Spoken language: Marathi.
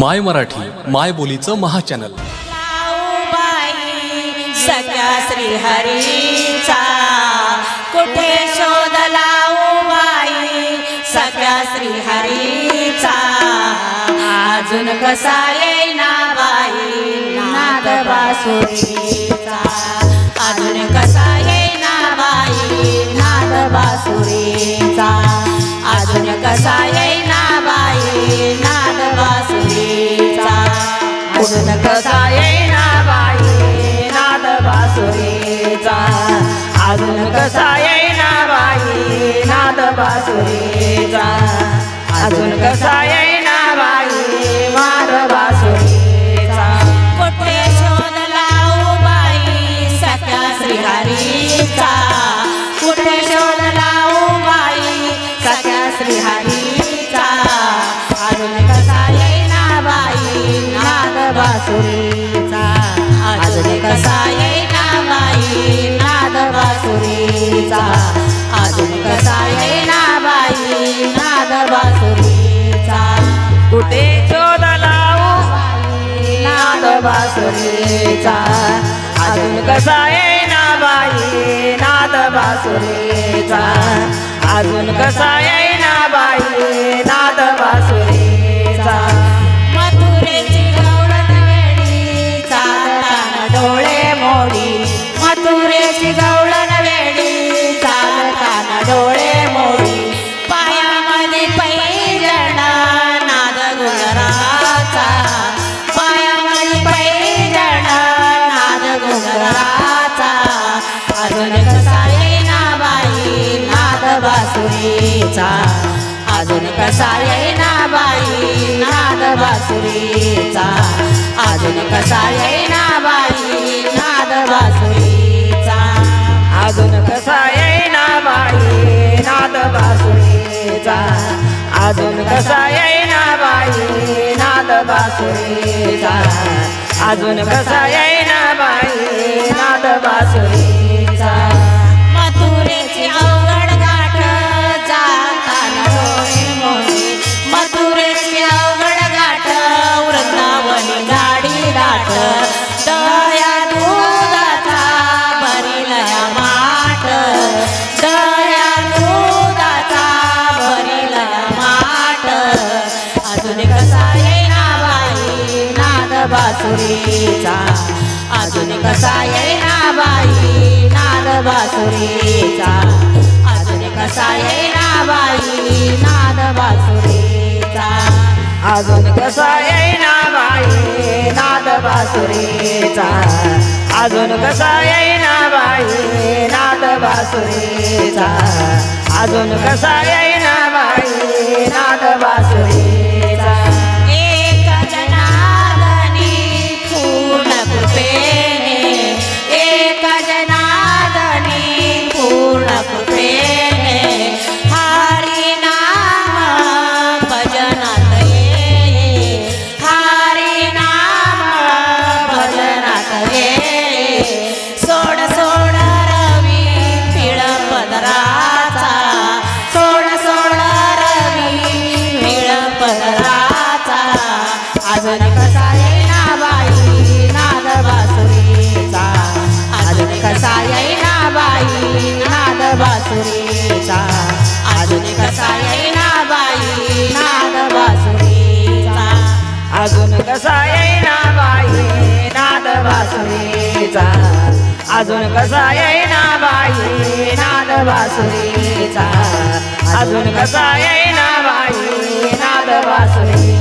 माय मराठी माय बोलीचं महाचॅनल. लाऊबाई सख्या श्रीहरीचा. कुठे शोध लाऊबाई सख्या श्रीहरीचा. अजून कसा येईना बाई नाद बासुरीचा अजून कसा येईना बाई नाद बासुरी येईना बाई नाद बासुरीचा. अजून कसा येईना बाई नाद बासुरीचा. अजून कसा येईना बाई मार बासुरीचा. कुठे शोध लावू बाई सख्या श्रीहरीचा. कुठे शोध लावू बाई सख्या श्रीहरीचा. अजून कसा येईना बाई नाद बासुरी बासुरीचा. अजून कसा येईना बाई नाद बासुरीचा. अजून कसा आहे अजून कसा येईना बाई नाद बासुरीचा. अजून कसा येईना बाई नाद बासुरीचा. अजून कसा येईना बाई नाद बासुरीचा. अजून कसा येईना बाई नाद बासुरीचा. अजून कसा येईना बाई नाद बासुरी बासुरीचा अजून कसा येईना बाई नाद बासुरीचा अजून कसा येईना बाई नाद बासुरीचा अजून कसा येईना बाई नाद बासुरीचा अजून कसा येईना बाई नाद बासुरीचा अजून कसा येईना बाई नाद बासुरी कसा येईना बाई? नाद बासुरीचा अजून कसा येईना बाई? नाद बासुरीचा अजून कसा येईना बाई? नाद बासुरी